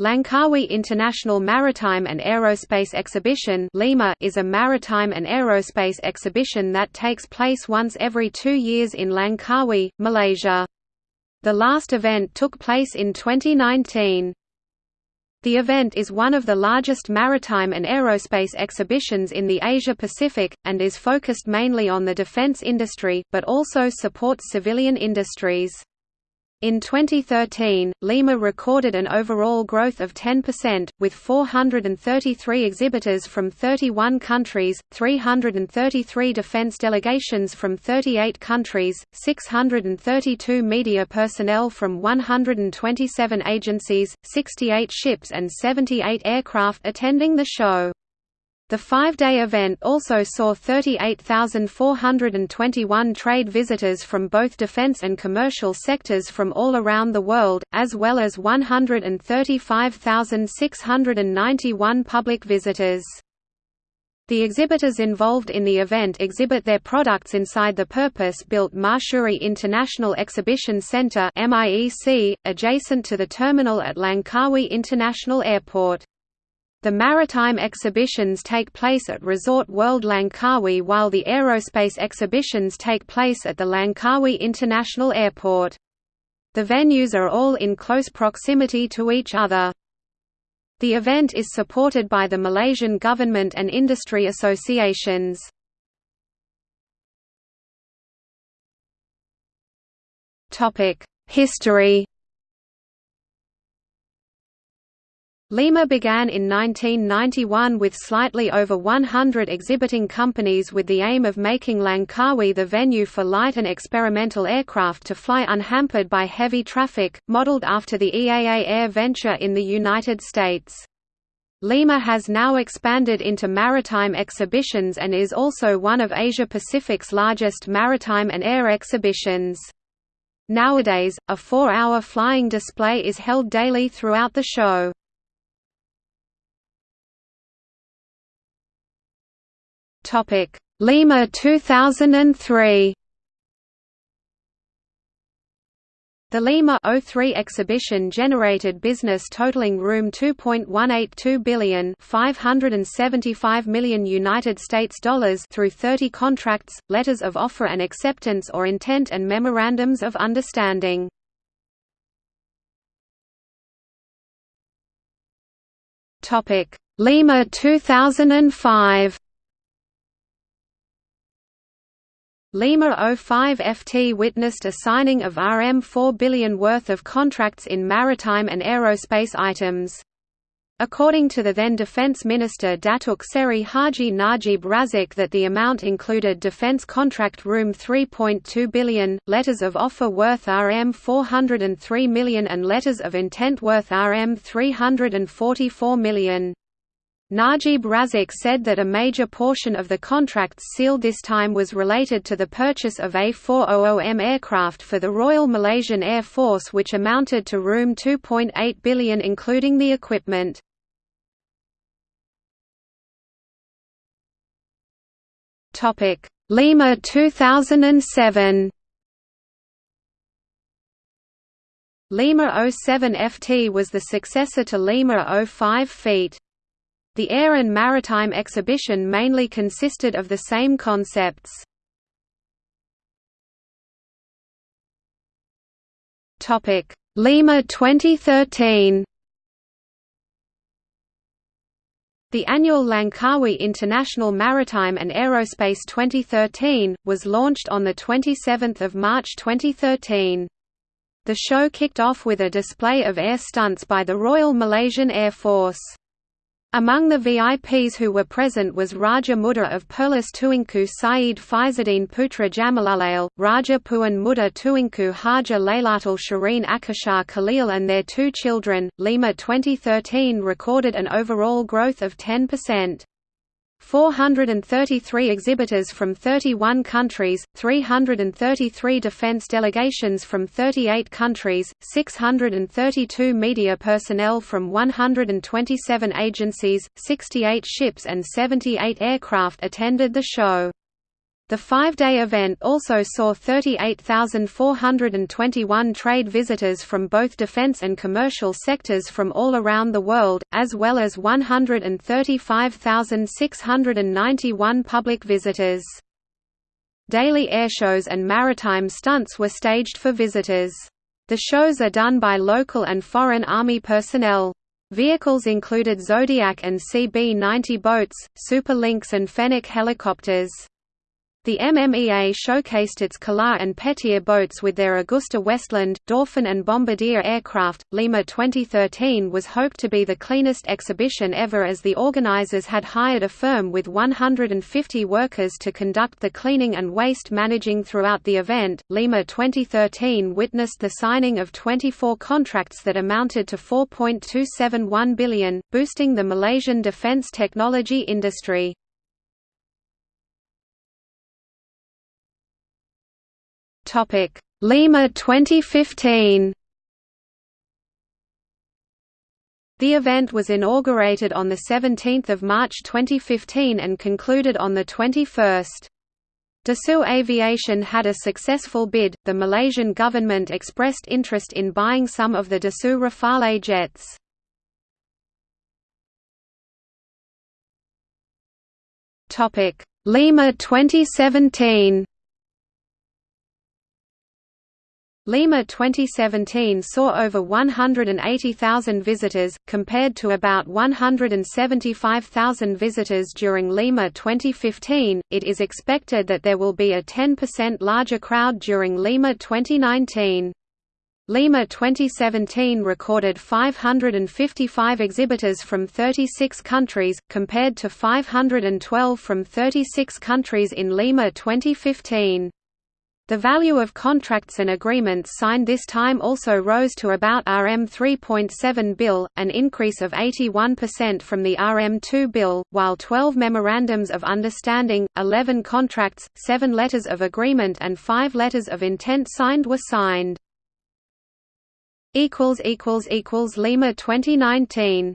Langkawi International Maritime and Aerospace Exhibition Lima is a maritime and aerospace exhibition that takes place once every two years in Langkawi, Malaysia. The last event took place in 2019. The event is one of the largest maritime and aerospace exhibitions in the Asia-Pacific, and is focused mainly on the defense industry, but also supports civilian industries. In 2013, Lima recorded an overall growth of 10%, with 433 exhibitors from 31 countries, 333 defense delegations from 38 countries, 632 media personnel from 127 agencies, 68 ships and 78 aircraft attending the show. The five-day event also saw 38,421 trade visitors from both defense and commercial sectors from all around the world, as well as 135,691 public visitors. The exhibitors involved in the event exhibit their products inside the purpose-built Mahsuri International Exhibition Center adjacent to the terminal at Langkawi International Airport. The maritime exhibitions take place at Resort World Langkawi while the aerospace exhibitions take place at the Langkawi International Airport. The venues are all in close proximity to each other. The event is supported by the Malaysian government and industry associations. History Lima began in 1991 with slightly over 100 exhibiting companies with the aim of making Langkawi the venue for light and experimental aircraft to fly unhampered by heavy traffic, modeled after the EAA AirVenture in the United States. Lima has now expanded into maritime exhibitions and is also one of Asia-Pacific's largest maritime and air exhibitions. Nowadays, a four-hour flying display is held daily throughout the show. Topic: Lima 2003. The Lima 03 exhibition generated business totaling room 2.182 billion, 575 million United States dollars through 30 contracts, letters of offer and acceptance or intent and memorandums of understanding. Topic: Lima 2005. Lima 05 FT witnessed a signing of Rm 4 billion worth of contracts in maritime and aerospace items. According to the then Defense Minister Datuk Seri Haji Najib Razak that the amount included defense contract room 3.2 billion, letters of offer worth Rm 403 million and letters of intent worth Rm 344 million. Najib Razak said that a major portion of the contracts sealed this time was related to the purchase of A400M aircraft for the Royal Malaysian Air Force which amounted to room 2.8 billion including the equipment. Lima 2007 Lima 07 FT was the successor to Lima 05 feet. The air and maritime exhibition mainly consisted of the same concepts. Lima 2013 The annual Langkawi International Maritime and Aerospace 2013, was launched on 27 March 2013. The show kicked off with a display of air stunts by the Royal Malaysian Air Force. Among the VIPs who were present was Raja Muda of Perlis Tuanku Syed Faizuddin Putra Jamalullail, Raja Puan Muda Tuanku Hajah Lailatul Shireen Akashah Khalil and their two children. Lima 2013 recorded an overall growth of 10%. 433 exhibitors from 31 countries, 333 defense delegations from 38 countries, 632 media personnel from 127 agencies, 68 ships and 78 aircraft attended the show. The five-day event also saw 38,421 trade visitors from both defense and commercial sectors from all around the world, as well as 135,691 public visitors. Daily airshows and maritime stunts were staged for visitors. The shows are done by local and foreign Army personnel. Vehicles included Zodiac and CB-90 boats, Super Lynx and Fennec helicopters. The MMEA showcased its Calar and Petier boats with their AgustaWestland, Dauphin and Bombardier aircraft. Lima 2013 was hoped to be the cleanest exhibition ever as the organizers had hired a firm with 150 workers to conduct the cleaning and waste managing throughout the event. Lima 2013 witnessed the signing of 24 contracts that amounted to 4.271 billion, boosting the Malaysian defense technology industry. Topic: Lima 2015. The event was inaugurated on 17 March 2015 and concluded on 21. Dassault Aviation had a successful bid, the Malaysian government expressed interest in buying some of the Dassault Rafale jets. Lima 2017 Lima 2017 saw over 180,000 visitors, compared to about 175,000 visitors during Lima 2015. It is expected that there will be a 10% larger crowd during Lima 2019. Lima 2017 recorded 555 exhibitors from 36 countries, compared to 512 from 36 countries in Lima 2015. The value of contracts and agreements signed this time also rose to about RM 3.7 bill, an increase of 81% from the RM 2 bill, while 12 memorandums of understanding, 11 contracts, 7 letters of agreement and 5 letters of intent signed were signed. Lima 2019